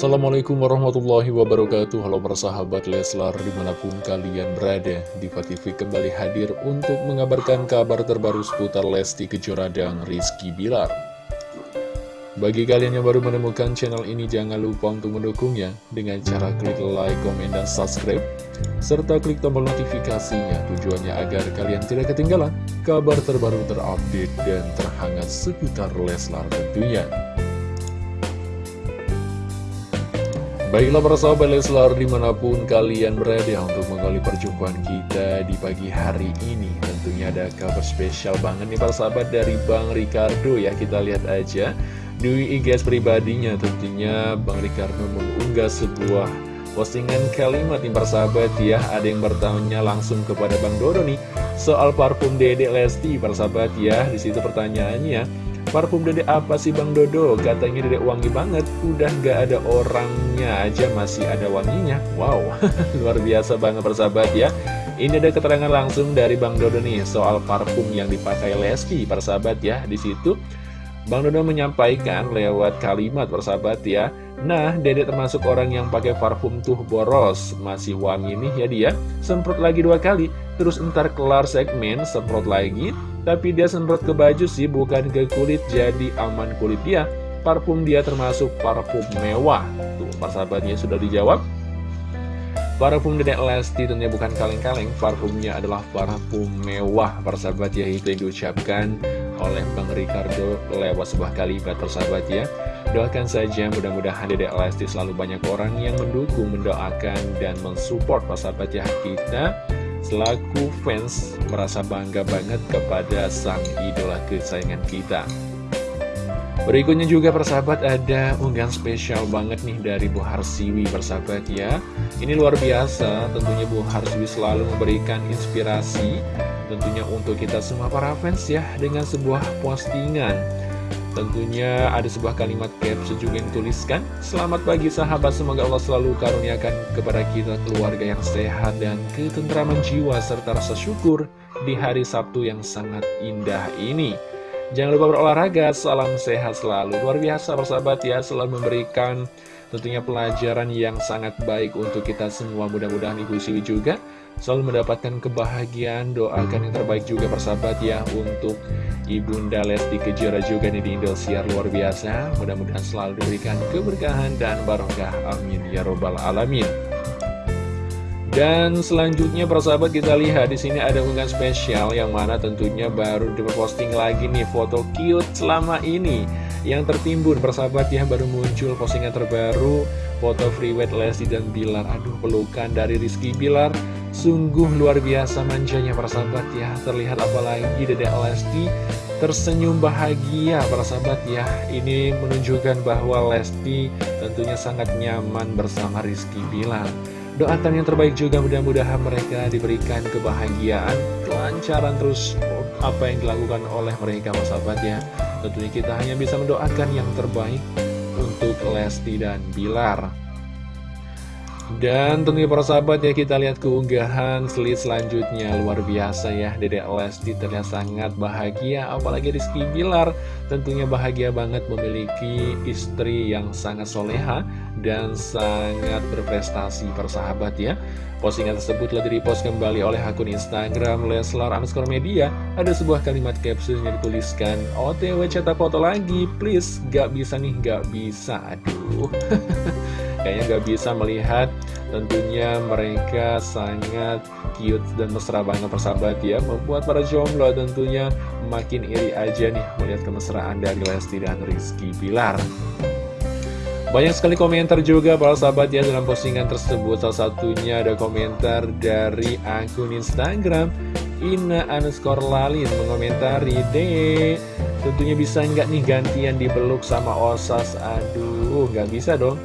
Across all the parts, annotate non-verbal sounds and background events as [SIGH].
Assalamualaikum warahmatullahi wabarakatuh. Halo para sahabat Leslar di mana pun kalian berada Diva TV kembali hadir untuk mengabarkan kabar terbaru seputar Lesti Kejora dan Rizky Bilar. Bagi kalian yang baru menemukan channel ini jangan lupa untuk mendukungnya Dengan cara klik like, komen, dan subscribe Serta klik tombol notifikasinya. Tujuannya agar kalian tidak ketinggalan kabar terbaru terupdate dan terhangat seputar Leslar tentunya Baiklah para sahabat Leslar di mana pun kalian berada untuk mengawali perjumpaan kita di pagi hari ini Tentunya ada kabar spesial banget nih para sahabat dari Bang Ricardo ya. Kita lihat aja di IG pribadinya tentunya Bang Ricardo mengunggah sebuah postingan kalimat nih para sahabat ya. Ada yang bertanya langsung kepada Bang Dodo nih soal parfum Dede Lesti para sahabat ya. Di situ pertanyaannya Parfum dedek apa sih Bang Dodo? Katanya dedek wangi banget, udah gak ada orangnya aja masih ada wanginya. Wow, [LAUGHS] luar biasa banget persahabat ya. Ini ada keterangan langsung dari Bang Dodo nih soal parfum yang dipakai Lesti persahabat ya. Di situ Bang Dodo menyampaikan lewat kalimat persahabat ya. Nah, dedek termasuk orang yang pakai parfum tuh boros, masih wangi nih ya dia. Semprot lagi dua kali, terus ntar kelar segmen, semprot lagi, tapi dia semprot ke baju sih, bukan ke kulit, jadi aman kulit dia. Parfum dia termasuk parfum mewah. Tuh, persahabatnya sudah dijawab. Parfum Dedek Lesti tentunya bukan kaleng-kaleng, parfumnya adalah parfum mewah, persahabat ya, itu yang diucapkan oleh Bang Ricardo lewat sebuah kalimat, persahabat ya. Doakan saja mudah-mudahan Dedek Lesti selalu banyak orang yang mendukung, mendoakan, dan mensupport persahabat ya kita selaku fans merasa bangga banget kepada sang idola kesayangan kita. Berikutnya juga persahabat ada unggahan spesial banget nih dari Bu Harsiwi persahabat ya. Ini luar biasa, tentunya Bu Harsiwi selalu memberikan inspirasi tentunya untuk kita semua para fans ya dengan sebuah postingan Tentunya ada sebuah kalimat caption juga yang dituliskan Selamat pagi sahabat, semoga Allah selalu karuniakan kepada kita keluarga yang sehat dan ketentraman jiwa serta rasa syukur di hari Sabtu yang sangat indah ini. Jangan lupa berolahraga, salam sehat selalu. Luar biasa persahabat ya, selalu memberikan tentunya pelajaran yang sangat baik untuk kita semua. Mudah-mudahan Ibu Siwi juga selalu mendapatkan kebahagiaan Doakan yang terbaik juga persahabat ya untuk Ibunda Lesti Kejora juga nih di Indosiar luar biasa. Mudah-mudahan selalu diberikan keberkahan dan barokah. Amin ya robbal alamin. Dan selanjutnya persahabat kita lihat di sini ada unggahan spesial yang mana tentunya baru diposting lagi nih foto cute selama ini yang tertimbun persahabat ya baru muncul postingan terbaru foto free wet Lesti dan Bilar. Aduh pelukan dari Rizky Bilar sungguh luar biasa manjanya persahabat ya terlihat apalagi Dedek Lesti tersenyum bahagia persahabat ya ini menunjukkan bahwa Lesti tentunya sangat nyaman bersama Rizky Bilar Doakan yang terbaik juga mudah-mudahan mereka diberikan kebahagiaan, kelancaran terus apa yang dilakukan oleh mereka sahabat ya. Tentunya kita hanya bisa mendoakan yang terbaik untuk Lesti dan Bilar. Dan tentunya para sahabat ya kita lihat keunggahan slide selanjutnya. Luar biasa ya Dedek Lesti terlihat sangat bahagia apalagi Rizky Bilar tentunya bahagia banget memiliki istri yang sangat soleha dan sangat berprestasi persahabat ya. Postingan tersebut telah direpost kembali oleh akun Instagram Leslar underscore media. Ada sebuah kalimat caption yang dituliskan OTW cetak foto lagi please gak bisa nih gak bisa. Aduh [LAUGHS] Kayaknya nggak bisa melihat tentunya mereka sangat cute dan mesra banget persahabat ya. Membuat para jomblo tentunya makin iri aja nih melihat kemesraan dari Lesti dan Rizky Bilar. Banyak sekali komentar juga para sahabat ya dalam postingan tersebut. Salah satunya ada komentar dari akun Instagram Ina underscore Lalin mengomentari Dek tentunya bisa nggak nih gantian dipeluk sama Osas? Aduh nggak bisa dong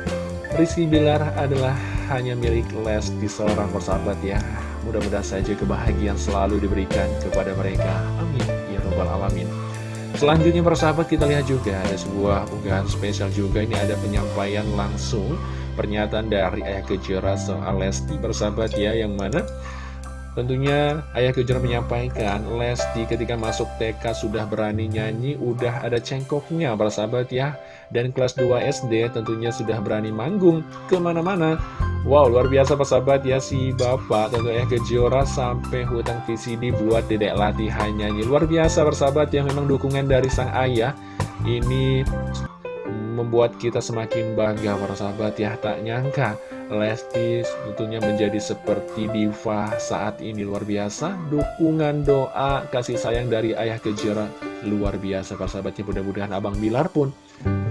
Rizky Bilar adalah hanya milik Lesti seorang persahabat ya. Mudah-mudahan saja kebahagiaan selalu diberikan kepada mereka. Amin. Ya Rabbal Alamin. Selanjutnya persahabat kita lihat juga ada sebuah unggahan spesial juga. Ini ada penyampaian langsung pernyataan dari Ayah Kejora soal Lesti persahabat ya Yang mana Tentunya Ayah Kejora menyampaikan Lesti ketika masuk TK sudah berani nyanyi Udah ada cengkoknya para sahabat ya. Dan kelas 2 SD tentunya sudah berani manggung ke mana-mana. Wow luar biasa para sahabat ya si bapak tentu Ayah Kejora sampai hutang VCD buat dedek latihan nyanyi. Luar biasa para sahabat yang memang dukungan dari sang ayah. Ini membuat kita semakin bangga para sahabat ya. Tak nyangka Lesti tentunya menjadi seperti diva saat ini. Luar biasa dukungan doa kasih sayang dari ayah kejora. Luar biasa para sahabatnya. Mudah-mudahan Abang Bilar pun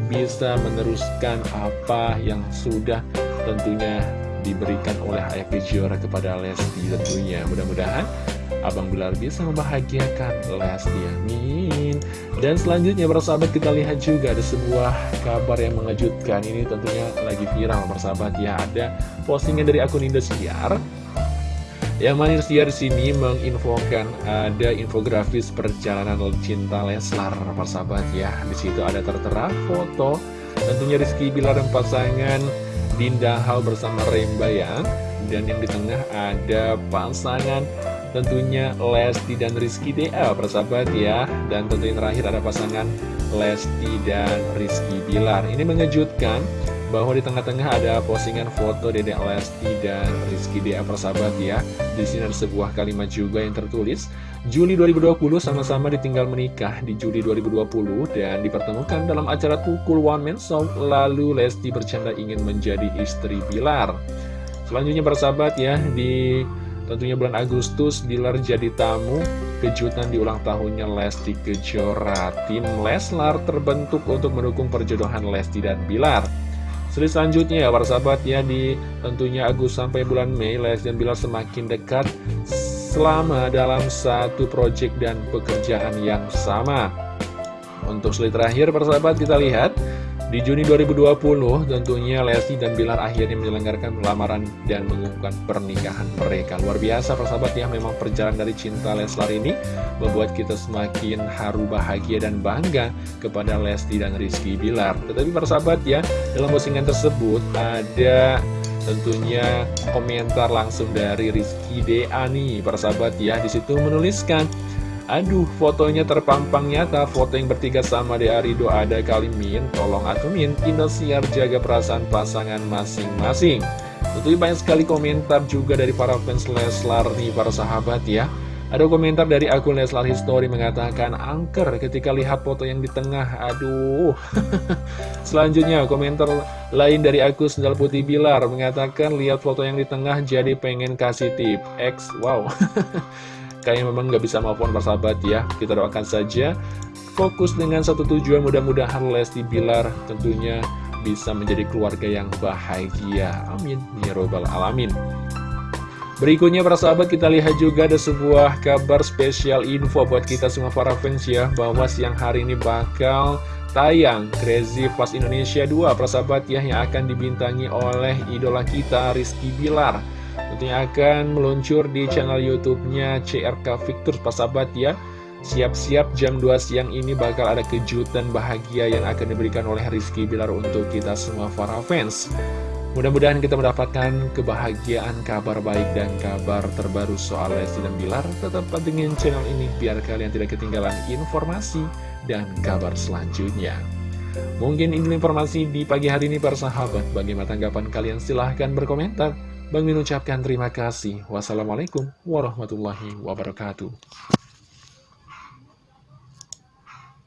bisa meneruskan apa yang sudah tentunya diberikan oleh ayah kejora kepada Lesti tentunya. Mudah-mudahan Abang Bilar bisa membahagiakan Lesti Amin Dan selanjutnya persahabat kita lihat juga ada sebuah kabar yang mengejutkan. Ini tentunya lagi viral persahabat ya Ada postingan dari akun Indosiar. Yang mana Indosiar sini menginfokan ada infografis perjalanan cinta Leslar persahabat ya di situ ada tertera foto tentunya Rizky Bilar dan pasangan Dinda Hal bersama Remba ya. Dan yang di tengah ada pasangan tentunya Lesti dan Rizky DA persahabat ya. Dan tentunya terakhir ada pasangan Lesti dan Rizky Bilar. Ini mengejutkan bahwa di tengah-tengah ada postingan foto Dedek Lesti dan Rizky DA persahabat ya. Di sini ada sebuah kalimat juga yang tertulis Juli 2020 sama-sama ditinggal menikah di Juli 2020 dan dipertemukan dalam acara Tukul One Man Show lalu Lesti bercanda ingin menjadi istri Bilar. Selanjutnya persahabat ya di Tentunya bulan Agustus, Bilar jadi tamu kejutan di ulang tahunnya Lesti Kejora. Tim Leslar terbentuk untuk mendukung perjodohan Lesti dan Bilar. Selanjutnya ya para sahabat ya di tentunya Agustus sampai bulan Mei Lesti dan Bilar semakin dekat selama dalam satu proyek dan pekerjaan yang sama. Untuk slide terakhir para sahabat kita lihat di Juni 2020, tentunya Lesti dan Bilar akhirnya menyelenggarakan lamaran dan mengumumkan pernikahan mereka. Luar biasa, persahabat ya, memang perjalanan dari cinta Leslar ini membuat kita semakin haru, bahagia, dan bangga kepada Lesti dan Rizky Bilar. Tetapi persahabat ya, dalam postingan tersebut ada tentunya komentar langsung dari Rizky DA nih, persahabat ya, di situ menuliskan Aduh, fotonya terpampang nyata, foto yang bertiga sama di Arido ada kali Min, tolong aku Min, Indosiar jaga perasaan pasangan masing-masing. Tentu banyak sekali komentar juga dari para fans Leslar nih, para sahabat ya. Ada komentar dari akun Leslar History mengatakan angker ketika lihat foto yang di tengah, aduh. [LAUGHS] Selanjutnya komentar lain dari akun Sendal Putih Bilar mengatakan lihat foto yang di tengah jadi pengen kasih tip. X, wow. [LAUGHS] kayaknya memang nggak bisa maupun persahabat ya. Kita doakan saja fokus dengan satu tujuan. Mudah-mudahan Lesti Bilar tentunya bisa menjadi keluarga yang bahagia. Amin. Ya robbal alamin. Berikutnya para sahabat kita lihat juga ada sebuah kabar spesial info buat kita semua para fans ya Bahwa siang hari ini bakal tayang Crazy Fast Indonesia 2 para sahabat ya Yang akan dibintangi oleh idola kita Rizky Bilar Tentunya akan meluncur di channel YouTube-nya CRK Victor, sahabat ya. Siap-siap jam 2 siang ini bakal ada kejutan bahagia yang akan diberikan oleh Rizky Bilar untuk kita semua para fans. Mudah-mudahan kita mendapatkan kebahagiaan, kabar baik, dan kabar terbaru soal Lesti dan Bilar. Tetap pantengin channel ini biar kalian tidak ketinggalan informasi dan kabar selanjutnya. Mungkin ini informasi di pagi hari ini para sahabat. Bagaimana tanggapan kalian? Silahkan berkomentar. Bang Min ucapkan terima kasih. Wassalamualaikum warahmatullahi wabarakatuh.